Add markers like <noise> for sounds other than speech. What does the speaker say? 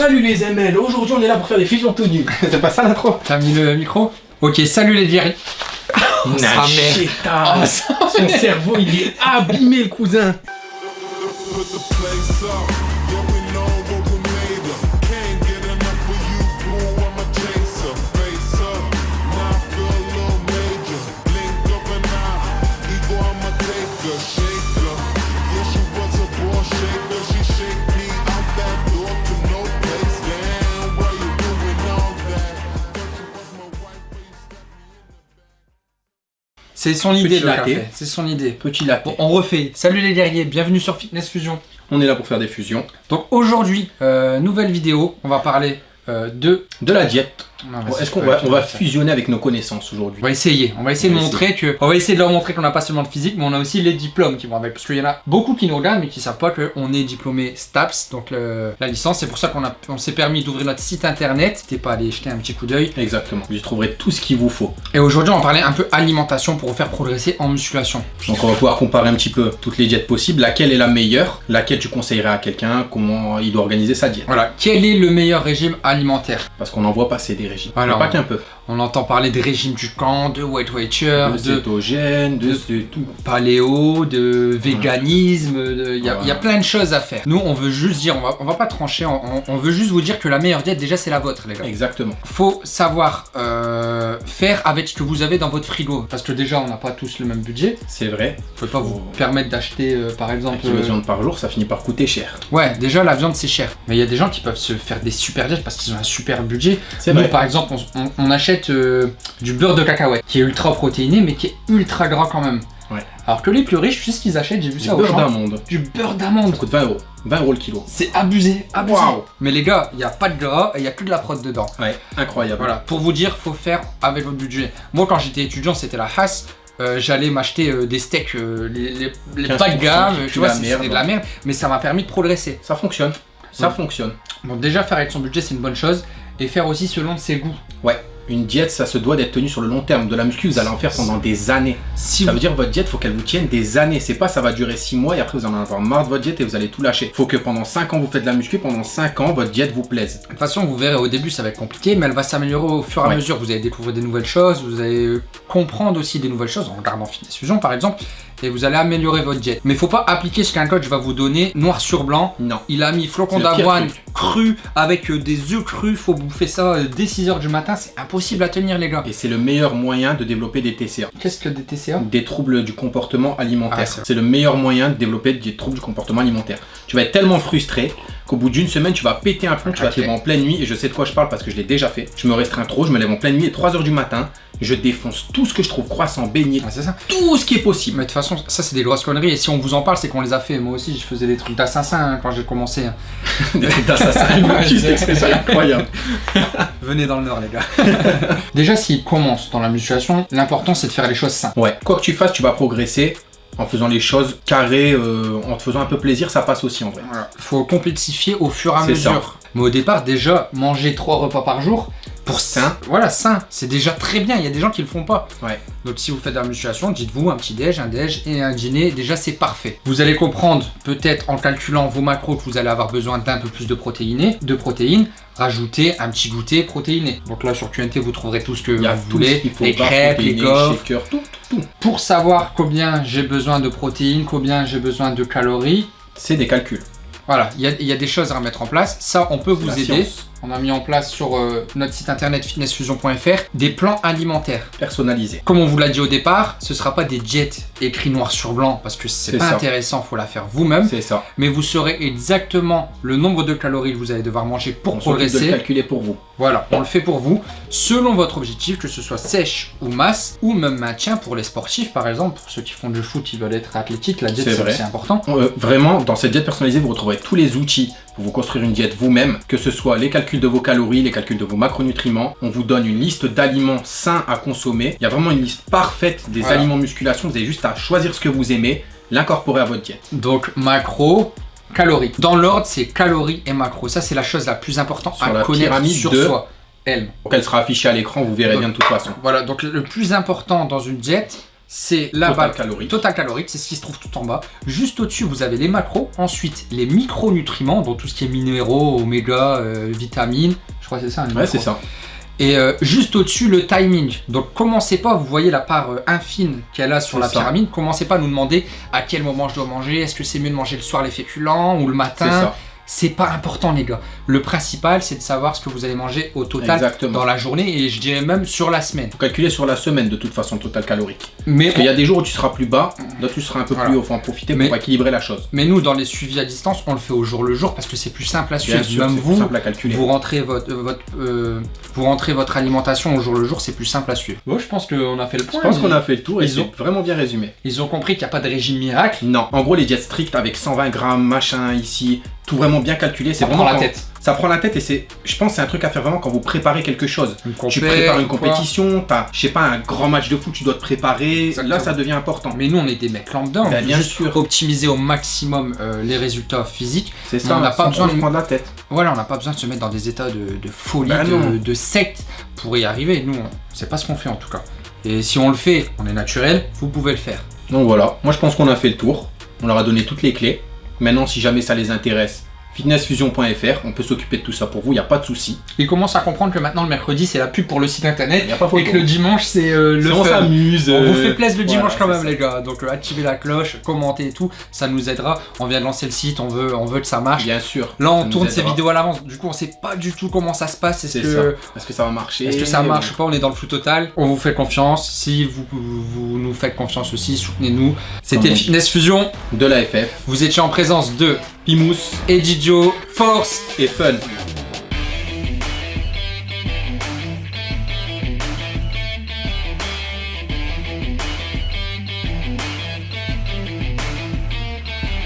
Salut les ML, aujourd'hui on est là pour faire des fusions tout nues. <laughs> C'est pas ça l'intro T'as mis le micro Ok, salut les Jerry. Oh, sa mère. Nacheta. Oh, sa Son cerveau il est abîmé le cousin C'est son idée Petit le latte. café. C'est son idée. Petit latte. Bon, on refait. Salut les guerriers, bienvenue sur Fitness Fusion. On est là pour faire des fusions. Donc aujourd'hui, euh, nouvelle vidéo, on va parler euh, de... De la diète. Bon, Est-ce qu'on va, on va fusionner avec nos connaissances aujourd'hui On va essayer, on va essayer On de va montrer que, on va essayer de leur montrer qu'on n'a pas seulement le physique, mais on a aussi les diplômes qui vont avec. Parce qu'il y en a beaucoup qui nous regardent, mais qui savent pas qu'on est diplômé STAPS, donc le- la licence. C'est pour ça qu'on a- on s'est permis d'ouvrir notre site internet. N'hésitez pas à aller jeter un petit coup d'œil. Exactement. Vous y trouverez tout ce qu'il vous faut. Et aujourd'hui, on va parler un peu alimentation pour vous faire progresser en musculation. Donc on va pouvoir comparer un petit peu toutes les diètes possibles. Laquelle est la meilleure? Laquelle tu conseillerais à quelqu'un? Comment il doit organiser sa diète? Voilà, quel est le meilleur régime alimentaire? Parce qu'on n'en voit passer des régimes. Alors, Mais pas qu'un peu. On entend parler de régime du camp, de Weight Watcher, De de cétogène, de, de- tout. paléo, de véganisme, il y, a- Voilà. il y a plein de choses à faire. Nous, on veut juste dire, on va, on va pas trancher, on, veut juste vous dire que la meilleure diète, déjà, c'est la vôtre, les gars. Exactement. Faut savoir euh, faire avec ce que vous avez dans votre frigo. Parce que déjà, on n'a pas tous le même budget. C'est vrai. Vous pouvez pas vous permettre d'acheter, euh, par Un exemple... kilo de viande par jour, ça finit par coûter cher. Ouais, déjà, la viande, c'est cher. Mais il y a des gens qui peuvent se faire des super diètes parce qu'ils ont un super budget. C'est Nous, vrai. Par exemple, on, on- on achète euh, du beurre de cacahuète qui est ultra protéiné, mais qui est ultra gras quand même. Ouais. Alors que les plus riches, tu sais ce qu'ils achètent J'ai vu Du ça au beurre d'amande. Du beurre Ça d'amande. coûte 20 euros. 20 euros le kilo. C'est abusé. Mais les gars, il n'y a pas de gras et il n'y a que de la prod dedans. Ouais, incroyable. Voilà, pour vous dire, faut faire avec votre budget. Moi, quand j'étais étudiant, c'était la hasse. Euh, J'allais m'acheter euh, des steaks, euh, les, les, les 15% bas de gamme, tu vois, c'est- c'était de la merde, mais ça m'a permis de progresser. Ça fonctionne. Ça Ouais. fonctionne. Donc déjà, faire avec son budget, c'est une bonne chose. Et faire aussi selon ses goûts. Ouais. Une diète, ça se doit d'être tenu sur le long terme. De la muscu, vous allez en faire pendant des années. Si Ça vous... veut dire votre diète, faut qu'elle vous tienne des années. C'est pas ça va durer 6 mois et après vous en allez avoir marre de votre diète et vous allez tout lâcher. Faut que pendant 5 ans vous faites de la muscu, pendant 5 ans votre diète vous plaise. De toute façon, vous verrez au début, ça va être compliqué, mais elle va s'améliorer au fur et à mesure. Vous allez découvrir des nouvelles choses, vous allez comprendre aussi des nouvelles choses en regardant Fitness Fusion par exemple, et vous allez améliorer votre diète. Mais faut pas appliquer ce qu'un coach va vous donner noir sur blanc. Non. Il a mis pire d'avoine cru avec euh, des œufs crus, faut bouffer ça euh, dès 6h du matin, c'est impossible à tenir les gars. Et c'est le meilleur moyen de développer des TCA. Qu'est-ce que des TCA Des troubles du comportement alimentaire. Ah, c'est le meilleur moyen de développer des troubles du comportement alimentaire. Tu vas être tellement frustré qu'au bout d'une semaine, tu vas péter un plomb, tu vas te lever en pleine nuit, et je sais de quoi je parle parce que je l'ai déjà fait. Je me restreins trop, je me lève en pleine nuit, et 3h du matin, je défonce tout ce que je trouve croissant, beignet, c'est ça. tout ce qui est possible. Mais de toute façon, ça c'est des grosses conneries. Et si on vous en parle, c'est qu'on les a fait. Moi aussi, je faisais des trucs d'assassin hein, quand j'ai commencé. hein. <laughs> Des trucs d'assassin, <laughs> c'est- expression incroyable. <laughs> Venez dans le nord, les gars. Déjà, s'il commence dans la musculation, l'important c'est de faire les choses simples. Ouais, quoi que tu fasses, tu vas progresser en faisant les choses carrées, euh, en te faisant un peu plaisir, ça passe aussi en vrai. Voilà. Faut complexifier au fur et à mesure. Mais au départ, déjà, manger trois repas par jour, pour Sain. Voilà, sain. C'est déjà très bien. Il y a des gens qui le font pas. Ouais. Donc si vous faites de la musculation, dites-vous un petit déj, un déj et un dîner. Déjà, c'est parfait. Vous allez comprendre, peut-être en calculant vos macros, que vous allez avoir besoin d'un peu plus de protéines. De protéines. Rajouter un petit goûter protéiné. Donc là, sur QNT, vous trouverez tout ce que vous voulez. les crêpes, les gaufres, tout, tout, tout. pour savoir combien j'ai besoin de protéines, combien j'ai besoin de calories. C'est des calculs. Voilà, il y, a- il y a des choses à remettre en place. Ça, on peut vous aider. science. On a mis en place sur euh, notre site internet fitnessfusion.fr des plans alimentaires. Personnalisé. Comme on vous l'a dit au départ, ce sera pas des jets écrits noir sur blanc parce que c'est pas ça. intéressant, faut la faire vous-même. C'est ça. Mais vous saurez exactement le nombre de calories que vous allez devoir manger pour On de progresser. calculer pour vous. Voilà, on le fait pour vous, selon votre objectif, que ce soit sèche ou masse, ou même maintien pour les sportifs par exemple, pour ceux qui font du foot, ils veulent être athlétiques, la diète C'est c'est vrai. aussi important. Euh, vraiment, dans cette diète personnalisée, vous retrouverez tous les outils pour vous construire une diète vous-même, que ce soit les calculs de vos calories, les calculs de vos macronutriments. On vous donne une liste d'aliments sains à consommer. Il y a vraiment une liste parfaite des Voilà. aliments musculation. Vous avez juste à choisir ce que vous aimez, l'incorporer à votre diète. Donc macro, calories. Dans l'ordre, c'est calories et macro. Ça, c'est la chose la plus importante Sur à la connaître pyramide sur de- soi. Elle. Donc elle sera affichée à l'écran, vous verrez bien de toute façon. Voilà, donc le plus important dans une diète, c'est la Total calorique. total calorique, c'est ce qui se trouve tout en bas. Juste au-dessus, vous avez les macros. Ensuite, les micronutriments, dont tout ce qui est minéraux, oméga, euh, vitamines. Je crois que c'est ça. les Ouais, c'est ça. Et euh, juste au-dessus, le timing. Donc, commencez pas, vous voyez la part euh, infine qu'elle a sur la ça. pyramide. Commencez pas à nous demander à quel moment je dois manger. Est-ce que c'est mieux de manger le soir les féculents ou le C'est matin ça. C'est pas important, les gars. Le principal, c'est de savoir ce que vous allez manger au total Exactement. dans la journée et je dirais même sur la semaine. Faut calculer sur la semaine de toute façon le total calorique. Mais, Parce qu'il y a des jours où tu seras plus bas, d'autres tu seras un peu Voilà. plus haut. Faut en profiter Mais- pour équilibrer la chose. mais nous, dans les suivis à distance, on le fait au jour le jour parce que c'est plus simple à suivre. Bien sûr, même c'est plus vous, simple à calculer. vous rentrez votre, euh, votre, euh, vous rentrez votre alimentation au jour le jour, c'est plus simple à suivre. Bon, je pense qu'on a fait le Je point. pense ils- qu'on a fait le tour et ils ont- vraiment bien résumé. Ils ont compris qu'il n'y a pas de régime miracle. Non, en gros les diètes strictes avec 120 grammes, machin ici, tout vraiment bien calculé, c'est Ça vraiment prend la quand- tête. Ça prend la tête et c'est, je pense, que c'est un truc à faire vraiment quand vous préparez quelque chose. Tu prépares une compétition, t'as, je sais pas, un grand match de foot, tu dois te préparer. Exactement. Là, ça devient important. Mais nous, on est des mecs lambda. Ben, bien juste sûr. optimiser au maximum euh, les résultats physiques. C'est ça, on n'a pas besoin de- prendre la tête. Voilà, on n'a pas besoin de se mettre dans des états de, de folie, Ben de, de secte pour y arriver. Nous, c'est pas ce qu'on fait en tout cas. Et si on le fait, on est naturel, vous pouvez le faire. Donc voilà, moi je pense qu'on a fait le tour. On leur a donné toutes les clés. Maintenant, si jamais ça les intéresse, fitnessfusion.fr, on peut s'occuper de tout ça pour vous, il n'y a pas de souci. Ils commencent à comprendre que maintenant le mercredi c'est la pub pour le site internet a pas et que le dimanche c'est euh, le on fun. s'amuse. On vous euh, fait plaisir le voilà, dimanche quand même ça. les gars, donc euh, activez la cloche, commentez et tout, ça nous aidera. On vient de lancer le site, on veut, on veut que ça marche. Bien sûr. Là on tourne ces vidéos à l'avance, du coup on sait pas du tout comment ça se passe, est-ce C'est que, Est-ce que ça va marcher? est-ce que ça marche ou pas, on est dans le flou total. On vous fait confiance, si vous, vous nous faites confiance aussi, soutenez-nous. C'était. Fitness Fusion, De la FF, vous étiez en présence de Pimous Eddie Joe, Force et Fun.